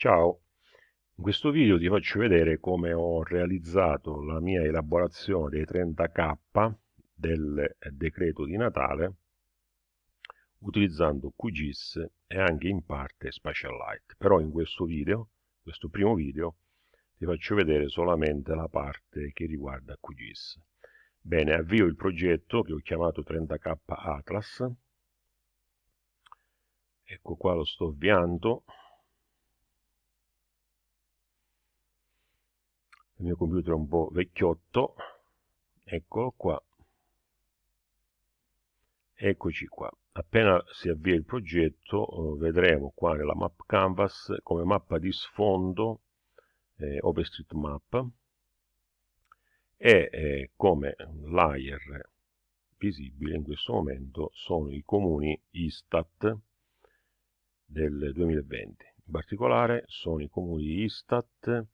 Ciao, in questo video ti faccio vedere come ho realizzato la mia elaborazione dei 30k del decreto di Natale utilizzando QGIS e anche in parte Spatialite. Però in questo video, questo primo video, ti faccio vedere solamente la parte che riguarda QGIS. Bene, avvio il progetto che ho chiamato 30k Atlas. Ecco qua lo sto avviando. Il mio computer è un po' vecchiotto. Eccolo qua. Eccoci qua. Appena si avvia il progetto eh, vedremo qua nella map canvas come mappa di sfondo eh, OpenStreetMap e eh, come layer visibile in questo momento sono i comuni Istat del 2020 in particolare sono i comuni Istat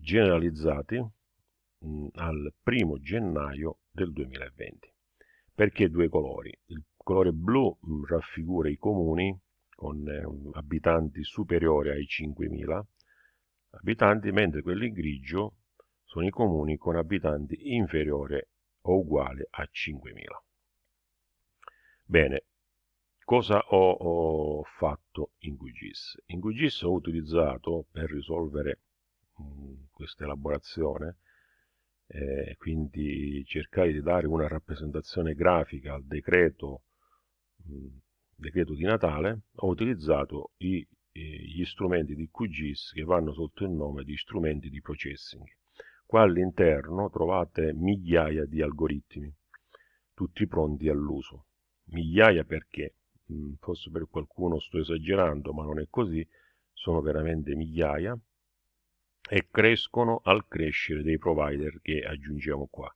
generalizzati mh, mm, al primo gennaio del 2020. Perché due colori? Il colore blu mh, mm, raffigura i comuni con eh, abitanti superiori ai 5.000 abitanti, mentre quelli grigio sono i comuni con abitanti inferiori o uguali a 5.000. Bene, cosa ho, ho, fatto in QGIS? In QGIS ho utilizzato per risolvere questa elaborazione, eh, quindi cercare di dare una rappresentazione grafica al decreto, mh, decreto di Natale, ho utilizzato i, gli strumenti di QGIS che vanno sotto il nome di strumenti di processing. Qua all'interno trovate migliaia di algoritmi, tutti pronti all'uso. Migliaia perché? Forse per qualcuno sto esagerando, ma non è così, sono veramente migliaia e crescono al crescere dei provider che aggiungiamo qua.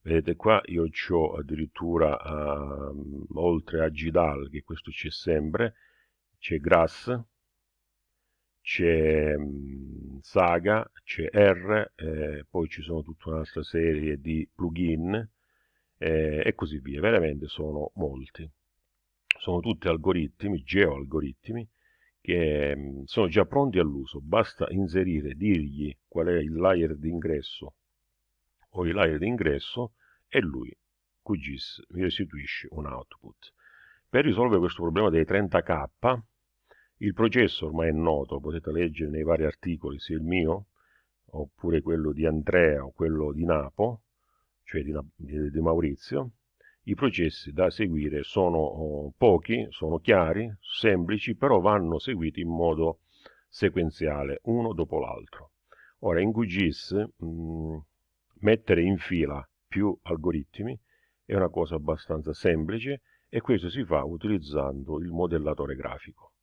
Vedete qua io ho addirittura uh, oltre a GDAL, che questo c'è sempre, c'è Grass, c'è um, Saga, c'è R, eh, poi ci sono tutta un'altra serie di plugin eh, e così via. Veramente sono molti. Sono tutti algoritmi, geoalgoritmi, che mm, sono già pronti all'uso, basta inserire, dirgli qual è il layer d'ingresso o il layer d'ingresso e lui, QGIS, mi restituisce un output. Per risolvere questo problema dei 30k, il processo ormai è noto, potete leggere nei vari articoli, sia il mio, oppure quello di Andrea o quello di Napo, cioè di, di, di Maurizio, i processi da seguire sono oh, pochi, sono chiari, semplici, però vanno seguiti in modo sequenziale, uno dopo l'altro. Ora, in QGIS mm, mettere in fila più algoritmi è una cosa abbastanza semplice e questo si fa utilizzando il modellatore grafico.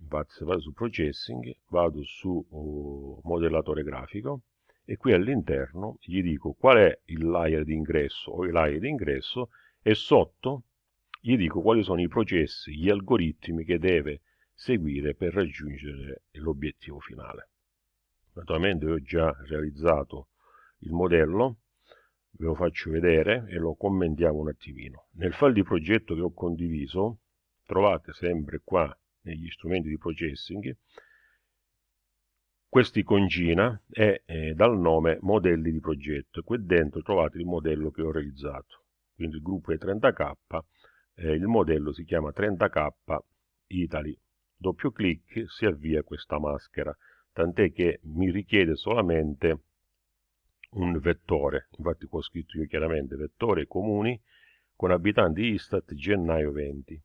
Infatti se vado su Processing, vado su oh, modellatore grafico e qui all'interno gli dico qual è il layer di ingresso o i layer di ingresso e sotto gli dico quali sono i processi, gli algoritmi che deve seguire per raggiungere l'obiettivo finale. Naturalmente ho già realizzato il modello, ve lo faccio vedere e lo commentiamo un attimino. Nel file di progetto che ho condiviso trovate sempre qua negli strumenti di processing questa iconcina è eh, dal nome modelli di progetto. Qui dentro trovate il modello che ho realizzato quindi il gruppo è 30k, eh, il modello si chiama 30k Italy. Doppio clic si avvia questa maschera, tant'è che mi richiede solamente un vettore, infatti qua ho scritto io chiaramente vettore comuni con abitanti Istat gennaio 20.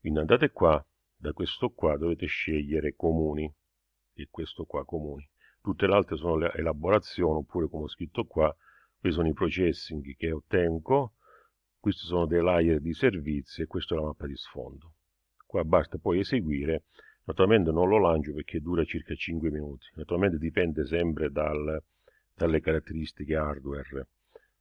Quindi andate qua, da questo qua dovete scegliere comuni, e questo qua comuni. Tutte le altre sono le elaborazioni, oppure come ho scritto qua, questi sono i processing che ottengo, questi sono dei layer di servizi e questa è la mappa di sfondo. Qua basta poi eseguire, naturalmente non lo lancio perché dura circa 5 minuti, naturalmente dipende sempre dal, dalle caratteristiche hardware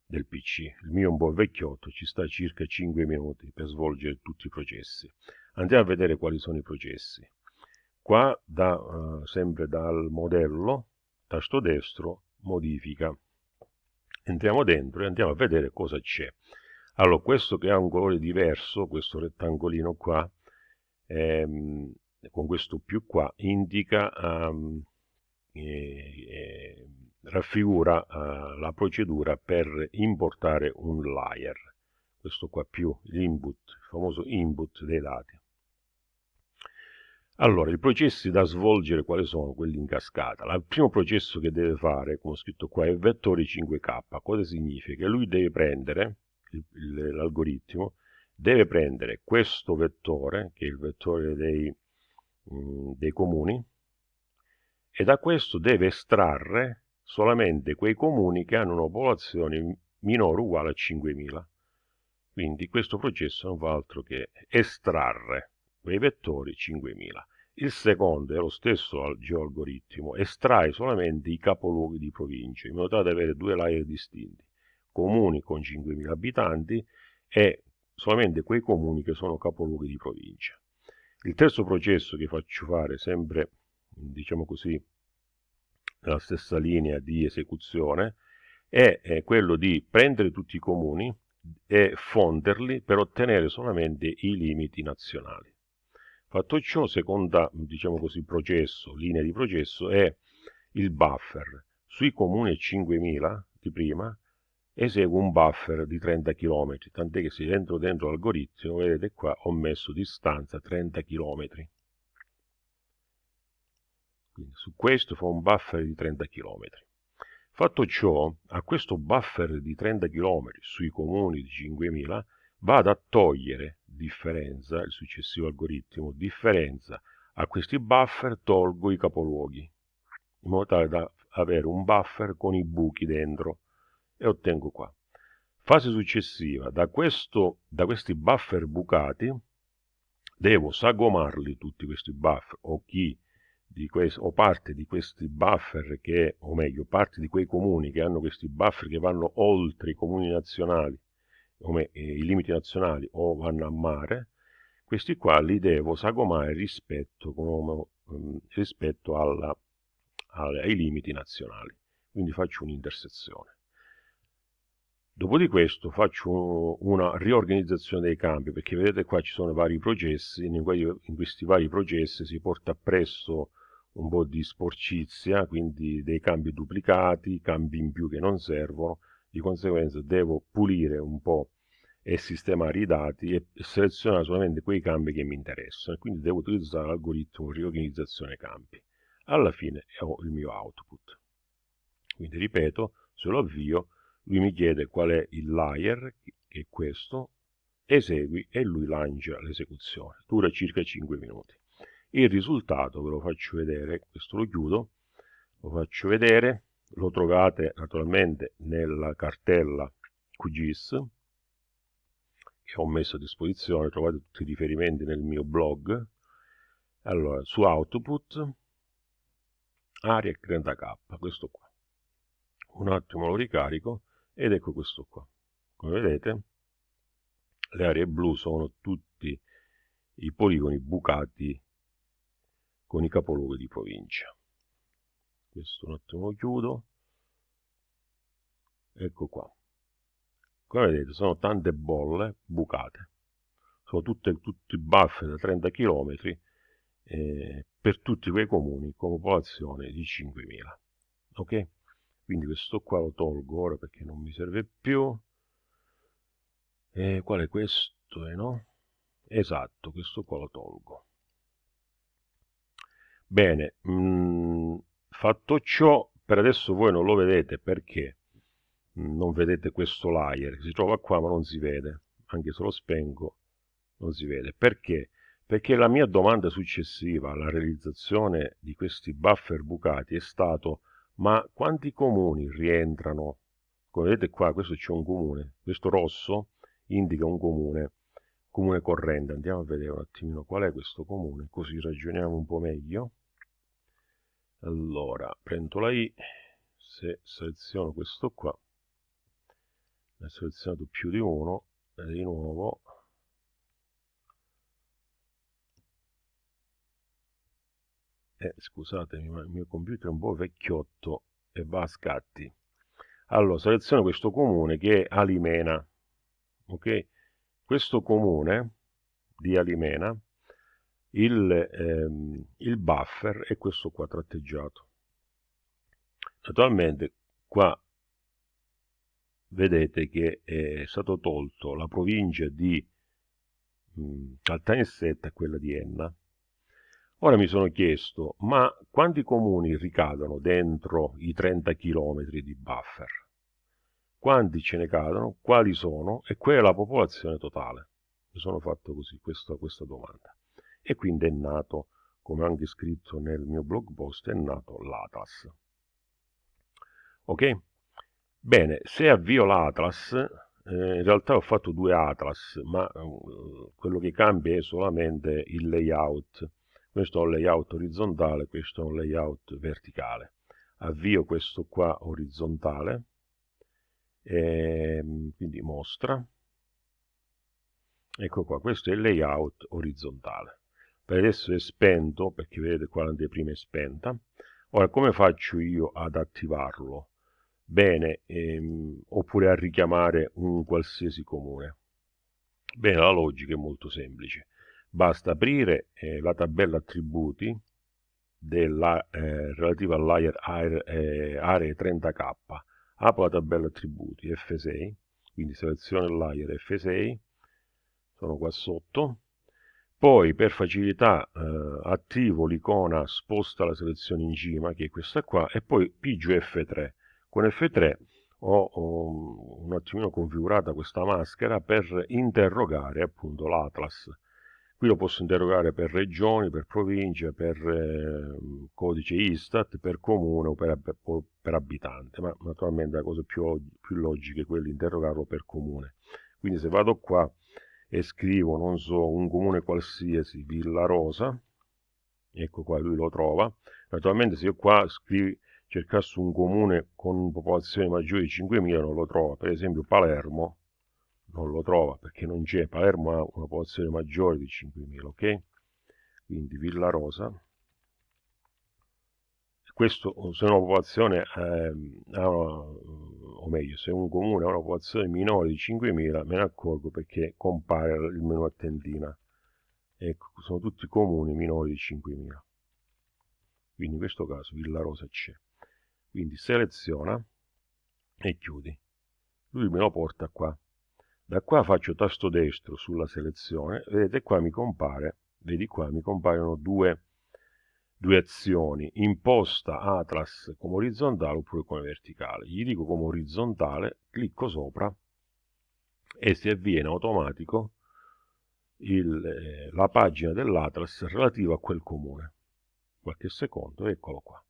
del PC. Il mio è un po' vecchiotto, ci sta circa 5 minuti per svolgere tutti i processi. Andiamo a vedere quali sono i processi. Qua, da, uh, sempre dal modello, tasto destro, modifica. Entriamo dentro e andiamo a vedere cosa c'è. Allora, questo che ha un colore diverso, questo rettangolino qua, ehm, con questo più qua, indica, um, eh, raffigura uh, la procedura per importare un layer. Questo qua più l'input, il famoso input dei dati. Allora, i processi da svolgere quali sono? Quelli in cascata. Il primo processo che deve fare, come ho scritto qua, è vettori 5K. Cosa significa? Che lui deve prendere, l'algoritmo, deve prendere questo vettore, che è il vettore dei, mm, dei comuni, e da questo deve estrarre solamente quei comuni che hanno una popolazione minore o uguale a 5.000. Quindi questo processo non fa altro che estrarre quei vettori 5.000. Il secondo è lo stesso geoalgoritmo, estrae solamente i capoluoghi di provincia, in modo tale da avere due layer distinti, comuni con 5.000 abitanti e solamente quei comuni che sono capoluoghi di provincia. Il terzo processo che faccio fare sempre, diciamo così, nella stessa linea di esecuzione, è, è quello di prendere tutti i comuni e fonderli per ottenere solamente i limiti nazionali. Fatto ciò, seconda diciamo così, processo, linea di processo, è il buffer. Sui comuni 5000 di prima eseguo un buffer di 30 km, tant'è che se entro dentro l'algoritmo, vedete qua ho messo distanza 30 km. Quindi su questo fa un buffer di 30 km. Fatto ciò, a questo buffer di 30 km sui comuni di 5000 vado a togliere differenza, il successivo algoritmo, differenza a questi buffer tolgo i capoluoghi, in modo tale da avere un buffer con i buchi dentro e ottengo qua. Fase successiva, da, questo, da questi buffer bucati devo sagomarli tutti questi buffer o chi questi, o parte di questi buffer che, o meglio, parte di quei comuni che hanno questi buffer che vanno oltre i comuni nazionali come eh, i limiti nazionali o vanno a mare, questi qua li devo sagomare rispetto, come, um, rispetto alla, ai limiti nazionali. Quindi faccio un'intersezione. Dopo di questo faccio una riorganizzazione dei campi, perché vedete qua ci sono vari processi, in questi vari processi si porta appresso un po' di sporcizia, quindi dei cambi duplicati, cambi in più che non servono, di conseguenza devo pulire un po' e sistemare i dati e selezionare solamente quei campi che mi interessano e quindi devo utilizzare l'algoritmo riorganizzazione campi. Alla fine ho il mio output. Quindi ripeto, se lo avvio, lui mi chiede qual è il layer, che è questo, esegui e lui lancia l'esecuzione. Dura circa 5 minuti. Il risultato ve lo faccio vedere, questo lo chiudo, lo faccio vedere, lo trovate naturalmente nella cartella QGIS che ho messo a disposizione, trovate tutti i riferimenti nel mio blog. Allora, su output, ARIAC 30K, questo qua. Un attimo lo ricarico ed ecco questo qua. Come vedete, le aree blu sono tutti i poligoni bucati con i capoluoghi di provincia. Questo un attimo chiudo. Ecco qua. Come vedete sono tante bolle bucate. Sono tutte, tutti buffer da 30 km eh, per tutti quei comuni con popolazione di 5.000. Ok? Quindi questo qua lo tolgo ora perché non mi serve più. E qual è questo? Eh, no? Esatto, questo qua lo tolgo. Bene, mh, mm, fatto ciò, per adesso voi non lo vedete perché non vedete questo layer, si trova qua ma non si vede, anche se lo spengo non si vede. Perché? Perché la mia domanda successiva alla realizzazione di questi buffer bucati è stato ma quanti comuni rientrano? Come vedete qua, questo c'è un comune, questo rosso indica un comune, comune corrente. Andiamo a vedere un attimino qual è questo comune, così ragioniamo un po' meglio. Allora, prendo la I, se seleziono questo qua, ne ho selezionato più di uno e di nuovo eh, scusatemi ma il mio computer è un po' vecchiotto e va a scatti allora seleziono questo comune che è Alimena ok questo comune di Alimena il, ehm, il buffer è questo qua tratteggiato. Naturalmente qua vedete che è stato tolto la provincia di Caltanissetta e quella di Enna. Ora mi sono chiesto, ma quanti comuni ricadono dentro i 30 km di buffer? Quanti ce ne cadono? Quali sono? E qual è la popolazione totale? Mi sono fatto così questa, questa domanda. E quindi è nato, come anche scritto nel mio blog post, è nato l'Atlas. Ok? Bene, se avvio l'Atlas, eh, in realtà ho fatto due Atlas, ma uh, quello che cambia è solamente il layout. Questo è un layout orizzontale, questo è un layout verticale. Avvio questo qua orizzontale, ehm, quindi mostra. Ecco qua, questo è il layout orizzontale. Per adesso è spento, perché vedete qua l'anteprima è spenta. Ora, come faccio io ad attivarlo? bene, ehm, oppure a richiamare un qualsiasi comune. Bene, la logica è molto semplice. Basta aprire eh, la tabella attributi della, eh, relativa all'area eh, aree 30k. Apro la tabella attributi F6, quindi seleziono il layer F6, sono qua sotto. Poi per facilità eh, attivo l'icona sposta la selezione in cima, che è questa qua, e poi pigio F3 con F3 ho, un attimino configurata questa maschera per interrogare appunto l'Atlas. Qui lo posso interrogare per regioni, per province, per eh, codice Istat, per comune o per, per, per, abitante, ma naturalmente la cosa più, più logica è quella di interrogarlo per comune. Quindi se vado qua e scrivo, non so, un comune qualsiasi, Villa Rosa, ecco qua lui lo trova, naturalmente se io qua scrivo cercasse un comune con popolazione maggiore di 5.000 non lo trova. Per esempio Palermo non lo trova perché non c'è. Palermo ha una popolazione maggiore di 5.000, ok? Quindi Villa Rosa. Questo se una popolazione, eh, una, o meglio, se un comune ha una popolazione minore di 5.000 me ne accorgo perché compare il menu a tendina. Ecco, sono tutti comuni minori di 5.000. Quindi in questo caso Villa Rosa c'è quindi seleziona e chiudi lui me lo porta qua da qua faccio tasto destro sulla selezione vedete qua mi compare vedi qua mi compaiono due, due azioni imposta atlas come orizzontale oppure come verticale. Gli dico come orizzontale clicco sopra e si avviene automatico il, eh, la pagina dell'atlas relativa a quel comune. Qualche secondo eccolo qua.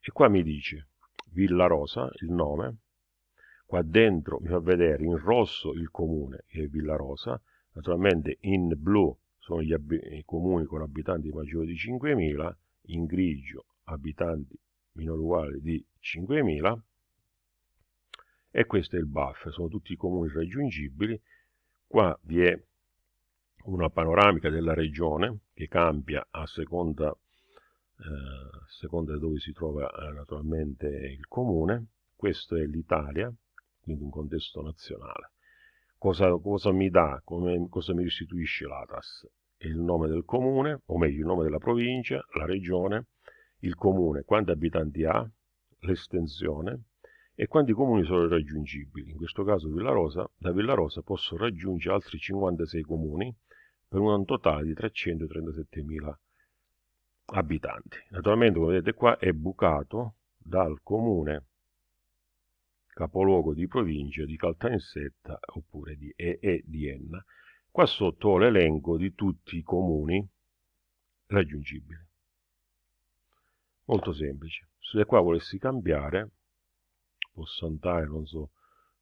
E qua mi dice Villa Rosa, il nome, qua dentro mi fa vedere in rosso il comune che è Villa Rosa, naturalmente in blu sono gli i comuni con abitanti maggiori di 5.000, in grigio abitanti minore uguali di 5.000 e questo è il buffer, sono tutti i comuni raggiungibili, qua vi è una panoramica della regione che cambia a seconda eh, seconda dove si trova eh, naturalmente il comune. Questo è l'Italia, quindi un contesto nazionale. Cosa, cosa mi dà, come, cosa mi restituisce l'ATAS? Il nome del comune, o meglio il nome della provincia, la regione, il comune, quanti abitanti ha, l'estensione e quanti comuni sono raggiungibili. In questo caso Villarosa, da Villarosa posso raggiungere altri 56 comuni per un totale di 337.000 abitanti. Naturalmente, come vedete qua, è bucato dal comune capoluogo di provincia di Caltanissetta oppure di e, e di Enna. Qua sotto ho l'elenco di tutti i comuni raggiungibili. Molto semplice. Se qua volessi cambiare, posso andare, non so,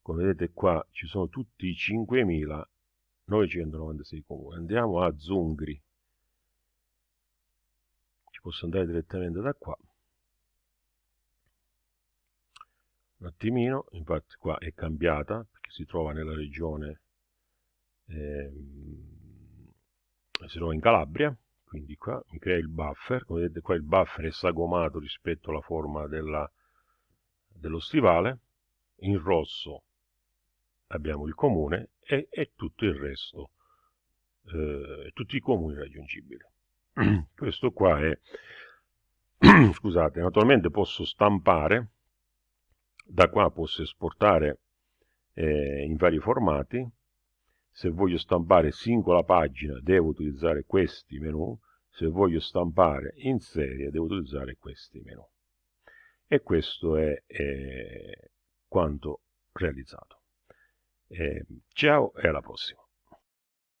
come vedete qua ci sono tutti i 5.996 comuni. Andiamo a Zungri ci posso andare direttamente da qua un attimino infatti qua è cambiata perché si trova nella regione ehm, si trova in Calabria quindi qua mi crea il buffer. Come vedete qua il buffer è sagomato rispetto alla forma della, dello stivale. In rosso abbiamo il comune e, e tutto il resto eh, tutti i comuni raggiungibili. Questo qua è scusate naturalmente posso stampare da qua posso esportare eh, in vari formati. Se voglio stampare singola pagina devo utilizzare questi menu. Se voglio stampare in serie devo utilizzare questi menu. E questo è eh, quanto realizzato. Eh, ciao e alla prossima